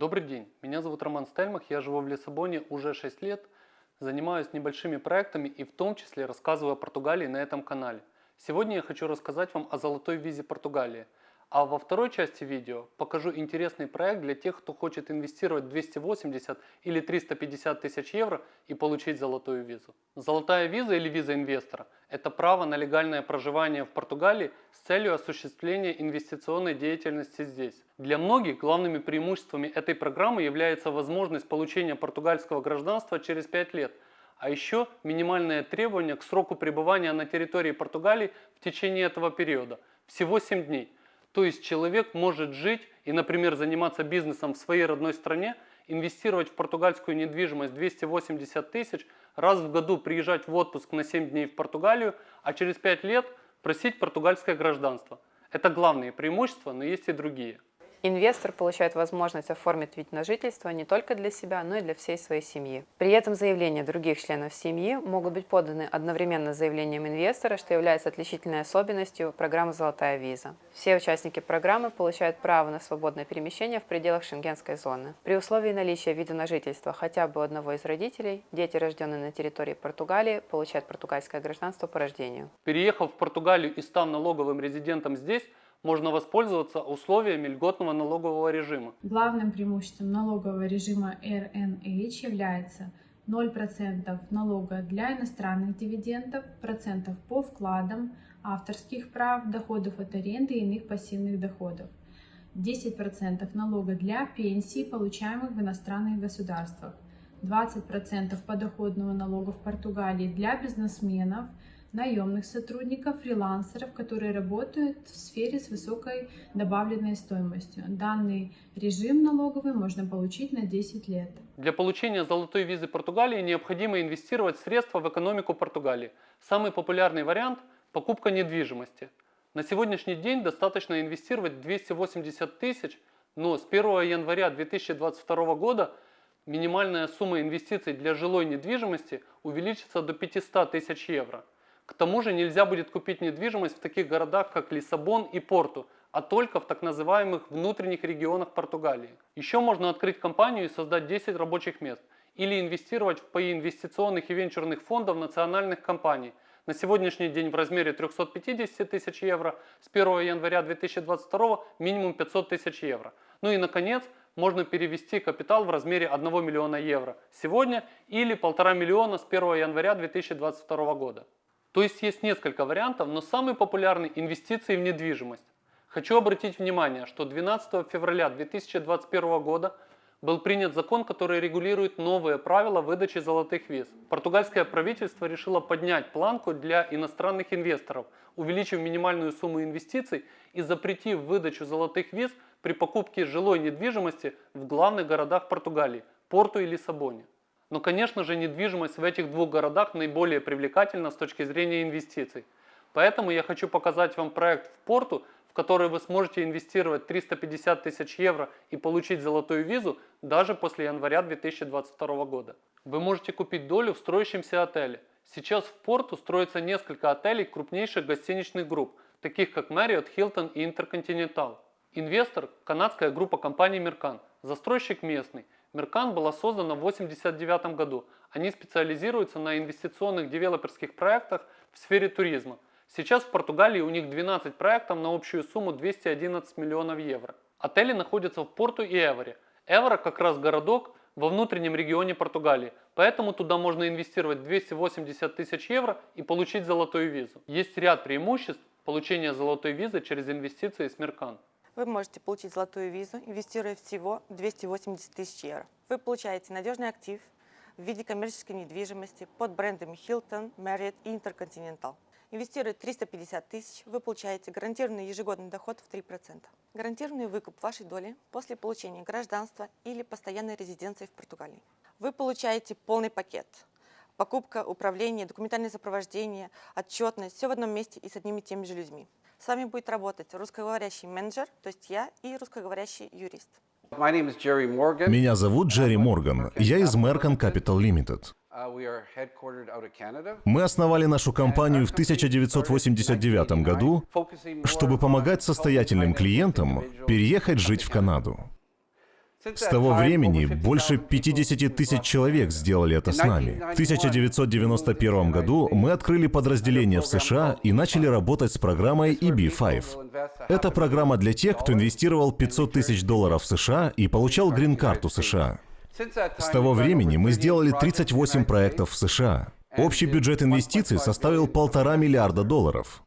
Добрый день, меня зовут Роман Стельмах, я живу в Лиссабоне уже 6 лет, занимаюсь небольшими проектами и в том числе рассказываю о Португалии на этом канале. Сегодня я хочу рассказать вам о золотой визе Португалии. А во второй части видео покажу интересный проект для тех, кто хочет инвестировать 280 или 350 тысяч евро и получить золотую визу. Золотая виза или виза инвестора – это право на легальное проживание в Португалии с целью осуществления инвестиционной деятельности здесь. Для многих главными преимуществами этой программы является возможность получения португальского гражданства через 5 лет – а еще минимальное требование к сроку пребывания на территории Португалии в течение этого периода – всего 7 дней. То есть человек может жить и, например, заниматься бизнесом в своей родной стране, инвестировать в португальскую недвижимость 280 тысяч, раз в году приезжать в отпуск на 7 дней в Португалию, а через 5 лет просить португальское гражданство. Это главные преимущества, но есть и другие. Инвестор получает возможность оформить вид на жительство не только для себя, но и для всей своей семьи. При этом заявления других членов семьи могут быть поданы одновременно с заявлением инвестора, что является отличительной особенностью программы «Золотая виза». Все участники программы получают право на свободное перемещение в пределах шенгенской зоны. При условии наличия вида на жительство хотя бы одного из родителей, дети, рожденные на территории Португалии, получают португальское гражданство по рождению. Переехав в Португалию и став налоговым резидентом здесь, можно воспользоваться условиями льготного налогового режима. Главным преимуществом налогового режима RNH является 0% налога для иностранных дивидендов, процентов по вкладам, авторских прав, доходов от аренды и иных пассивных доходов. 10% налога для пенсий, получаемых в иностранных государствах. 20% подоходного налога в Португалии для бизнесменов – наемных сотрудников, фрилансеров, которые работают в сфере с высокой добавленной стоимостью. Данный режим налоговый можно получить на 10 лет. Для получения золотой визы Португалии необходимо инвестировать средства в экономику Португалии. Самый популярный вариант – покупка недвижимости. На сегодняшний день достаточно инвестировать 280 тысяч, но с 1 января 2022 года минимальная сумма инвестиций для жилой недвижимости увеличится до 500 тысяч евро. К тому же нельзя будет купить недвижимость в таких городах, как Лиссабон и Порту, а только в так называемых внутренних регионах Португалии. Еще можно открыть компанию и создать 10 рабочих мест или инвестировать в паи инвестиционных и венчурных фондов национальных компаний на сегодняшний день в размере 350 тысяч евро, с 1 января 2022 минимум 500 тысяч евро. Ну и наконец, можно перевести капитал в размере 1 миллиона евро сегодня или 1,5 миллиона с 1 января 2022 года. То есть есть несколько вариантов, но самый популярный – инвестиции в недвижимость. Хочу обратить внимание, что 12 февраля 2021 года был принят закон, который регулирует новые правила выдачи золотых виз. Португальское правительство решило поднять планку для иностранных инвесторов, увеличив минимальную сумму инвестиций и запретив выдачу золотых виз при покупке жилой недвижимости в главных городах Португалии – Порту и Лиссабоне. Но, конечно же, недвижимость в этих двух городах наиболее привлекательна с точки зрения инвестиций. Поэтому я хочу показать вам проект в Порту, в который вы сможете инвестировать 350 тысяч евро и получить золотую визу даже после января 2022 года. Вы можете купить долю в строящемся отеле. Сейчас в Порту строится несколько отелей крупнейших гостиничных групп, таких как Marriott, Hilton и Intercontinental. Инвестор – канадская группа компаний Mercan, застройщик местный – Меркан была создана в 1989 году. Они специализируются на инвестиционных девелоперских проектах в сфере туризма. Сейчас в Португалии у них 12 проектов на общую сумму 211 миллионов евро. Отели находятся в Порту и Эворе. Эвора как раз городок во внутреннем регионе Португалии, поэтому туда можно инвестировать 280 тысяч евро и получить золотую визу. Есть ряд преимуществ получения золотой визы через инвестиции с Меркан вы можете получить золотую визу, инвестируя всего 280 тысяч евро. Вы получаете надежный актив в виде коммерческой недвижимости под брендами Hilton, Marriott и Intercontinental. Инвестируя 350 тысяч, вы получаете гарантированный ежегодный доход в 3%. Гарантированный выкуп вашей доли после получения гражданства или постоянной резиденции в Португалии. Вы получаете полный пакет. Покупка, управление, документальное сопровождение, отчетность, все в одном месте и с одними и теми же людьми. С вами будет работать русскоговорящий менеджер, то есть я, и русскоговорящий юрист. Меня зовут Джерри Морган. Я из Mercan Capital Limited. Uh, Мы основали нашу компанию в 1989 году, чтобы помогать состоятельным клиентам переехать жить в Канаду. С того времени больше 50 тысяч человек сделали это с нами. В 1991 году мы открыли подразделение в США и начали работать с программой EB5. Это программа для тех, кто инвестировал 500 тысяч долларов в США и получал грин-карту США. С того времени мы сделали 38 проектов в США. Общий бюджет инвестиций составил полтора миллиарда долларов.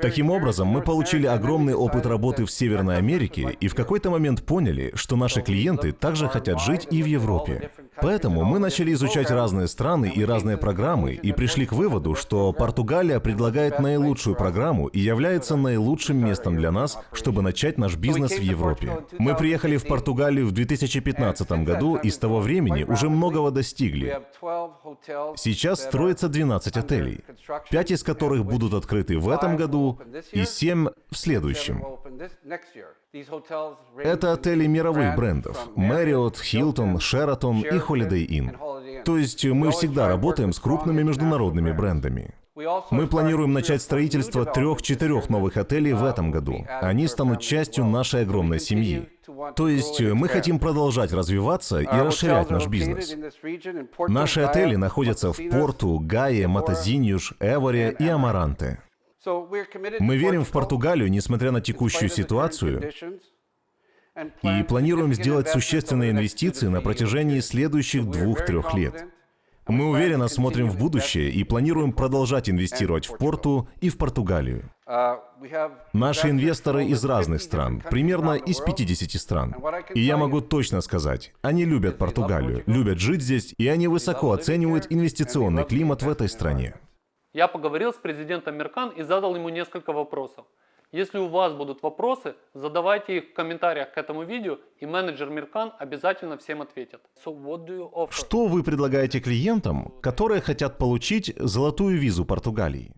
Таким образом, мы получили огромный опыт работы в Северной Америке и в какой-то момент поняли, что наши клиенты также хотят жить и в Европе. Поэтому мы начали изучать разные страны и разные программы и пришли к выводу, что Португалия предлагает наилучшую программу и является наилучшим местом для нас, чтобы начать наш бизнес в Европе. Мы приехали в Португалию в 2015 году и с того времени уже многого достигли. Сейчас строится 12 отелей, 5 из которых будут открыты в этом году и 7 в следующем. Это отели мировых брендов – Marriott, Hilton, Sheraton и Holiday Inn. То есть мы всегда работаем с крупными международными брендами. Мы планируем начать строительство трех-четырех новых отелей в этом году. Они станут частью нашей огромной семьи. То есть мы хотим продолжать развиваться и расширять наш бизнес. Наши отели находятся в Порту, Гае, Матазиньюш, Эворе и Амаранте. Мы верим в Португалию, несмотря на текущую ситуацию, и планируем сделать существенные инвестиции на протяжении следующих двух-трех лет. Мы уверенно смотрим в будущее и планируем продолжать инвестировать в Порту и в Португалию. Наши инвесторы из разных стран, примерно из 50 стран. И я могу точно сказать, они любят Португалию, любят жить здесь, и они высоко оценивают инвестиционный климат в этой стране. Я поговорил с президентом Меркан и задал ему несколько вопросов. Если у вас будут вопросы, задавайте их в комментариях к этому видео, и менеджер Меркан обязательно всем ответит. So Что вы предлагаете клиентам, которые хотят получить золотую визу Португалии?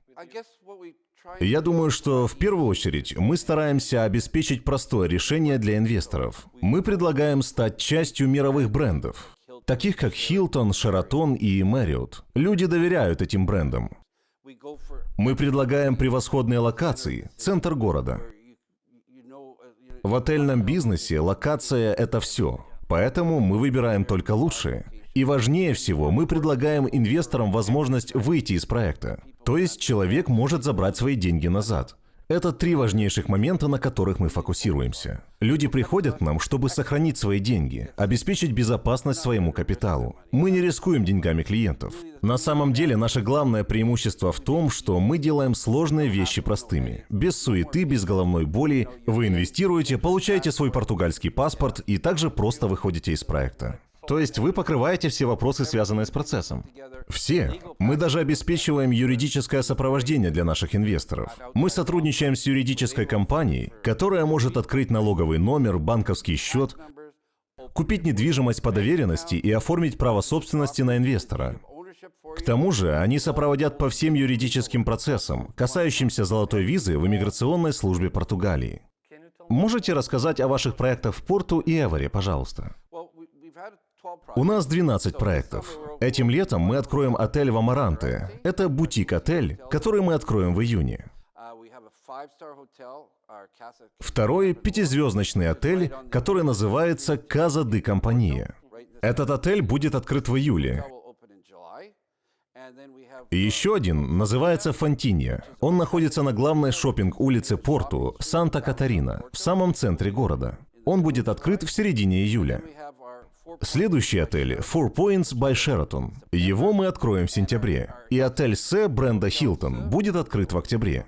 Я думаю, что в первую очередь мы стараемся обеспечить простое решение для инвесторов. Мы предлагаем стать частью мировых брендов, таких как Hilton, Sheraton и Marriott. Люди доверяют этим брендам. Мы предлагаем превосходные локации, центр города. В отельном бизнесе локация – это все, поэтому мы выбираем только лучшие. И важнее всего, мы предлагаем инвесторам возможность выйти из проекта. То есть человек может забрать свои деньги назад. Это три важнейших момента, на которых мы фокусируемся. Люди приходят к нам, чтобы сохранить свои деньги, обеспечить безопасность своему капиталу. Мы не рискуем деньгами клиентов. На самом деле, наше главное преимущество в том, что мы делаем сложные вещи простыми. Без суеты, без головной боли. Вы инвестируете, получаете свой португальский паспорт и также просто выходите из проекта. То есть вы покрываете все вопросы, связанные с процессом? Все. Мы даже обеспечиваем юридическое сопровождение для наших инвесторов. Мы сотрудничаем с юридической компанией, которая может открыть налоговый номер, банковский счет, купить недвижимость по доверенности и оформить право собственности на инвестора. К тому же они сопроводят по всем юридическим процессам, касающимся золотой визы в иммиграционной службе Португалии. Можете рассказать о ваших проектах в Порту и Эворе, пожалуйста? У нас 12 проектов. Этим летом мы откроем отель в Амаранте. Это бутик-отель, который мы откроем в июне. Второй – пятизвездочный отель, который называется Каза де Компания. Этот отель будет открыт в июле. И еще один называется Фонтинья. Он находится на главной шопинг-улице Порту, Санта-Катарина, в самом центре города. Он будет открыт в середине июля. Следующий отель – Four Points by Sheraton. Его мы откроем в сентябре. И отель С бренда Hilton будет открыт в октябре.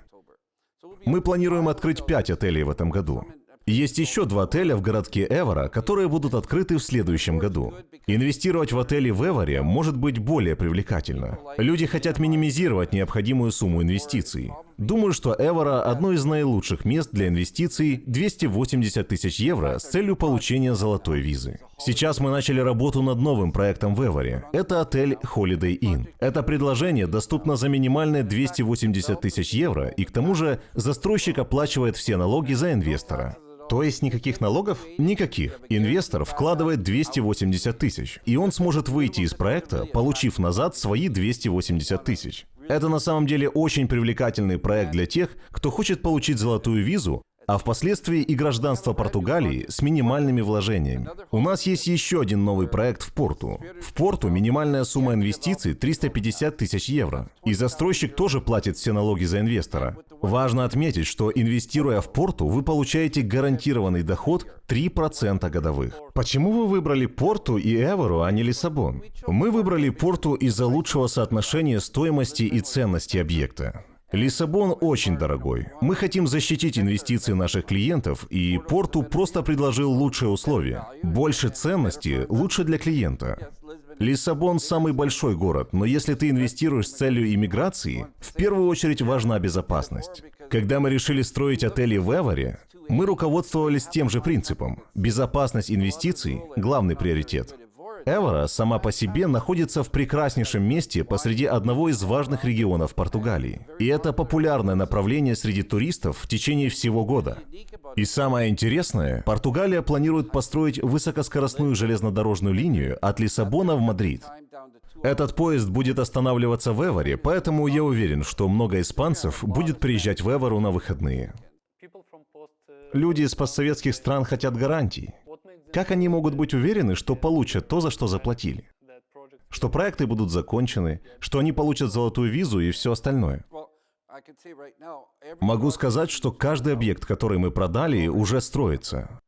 Мы планируем открыть пять отелей в этом году. Есть еще два отеля в городке Эвора, которые будут открыты в следующем году. Инвестировать в отели в Эворе может быть более привлекательно. Люди хотят минимизировать необходимую сумму инвестиций. Думаю, что Эвора – одно из наилучших мест для инвестиций 280 тысяч евро с целью получения золотой визы. Сейчас мы начали работу над новым проектом в Эворе. Это отель Holiday Inn. Это предложение доступно за минимальные 280 тысяч евро, и к тому же застройщик оплачивает все налоги за инвестора. То есть никаких налогов? Никаких. Инвестор вкладывает 280 тысяч, и он сможет выйти из проекта, получив назад свои 280 тысяч. Это на самом деле очень привлекательный проект для тех, кто хочет получить золотую визу, а впоследствии и гражданство Португалии с минимальными вложениями. У нас есть еще один новый проект в Порту. В Порту минимальная сумма инвестиций 350 тысяч евро. И застройщик тоже платит все налоги за инвестора. Важно отметить, что инвестируя в Порту, вы получаете гарантированный доход 3% годовых. Почему вы выбрали Порту и Эвору, а не Лиссабон? Мы выбрали Порту из-за лучшего соотношения стоимости и ценности объекта. Лиссабон очень дорогой. Мы хотим защитить инвестиции наших клиентов, и Порту просто предложил лучшие условия. Больше ценности лучше для клиента. Лиссабон самый большой город, но если ты инвестируешь с целью иммиграции, в первую очередь важна безопасность. Когда мы решили строить отели в Эворе, мы руководствовались тем же принципом. Безопасность инвестиций – главный приоритет. Эвора сама по себе находится в прекраснейшем месте посреди одного из важных регионов Португалии. И это популярное направление среди туристов в течение всего года. И самое интересное, Португалия планирует построить высокоскоростную железнодорожную линию от Лиссабона в Мадрид. Этот поезд будет останавливаться в Эворе, поэтому я уверен, что много испанцев будет приезжать в Эвору на выходные. Люди из постсоветских стран хотят гарантий. Как они могут быть уверены, что получат то, за что заплатили? Что проекты будут закончены, что они получат золотую визу и все остальное? Могу сказать, что каждый объект, который мы продали, уже строится.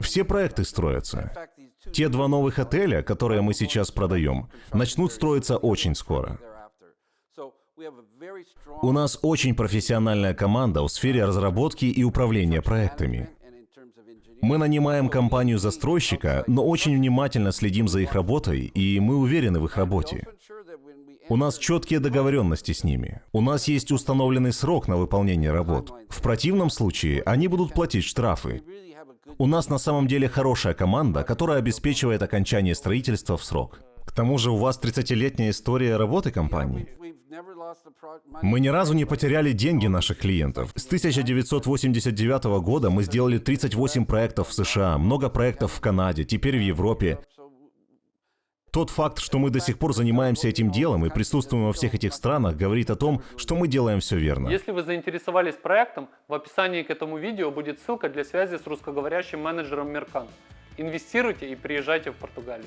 Все проекты строятся. Те два новых отеля, которые мы сейчас продаем, начнут строиться очень скоро. У нас очень профессиональная команда в сфере разработки и управления проектами. Мы нанимаем компанию-застройщика, но очень внимательно следим за их работой, и мы уверены в их работе. У нас четкие договоренности с ними. У нас есть установленный срок на выполнение работ. В противном случае они будут платить штрафы. У нас на самом деле хорошая команда, которая обеспечивает окончание строительства в срок. К тому же у вас 30-летняя история работы компании. Мы ни разу не потеряли деньги наших клиентов. С 1989 года мы сделали 38 проектов в США, много проектов в Канаде, теперь в Европе. Тот факт, что мы до сих пор занимаемся этим делом и присутствуем во всех этих странах, говорит о том, что мы делаем все верно. Если вы заинтересовались проектом, в описании к этому видео будет ссылка для связи с русскоговорящим менеджером Меркан. Инвестируйте и приезжайте в Португалию.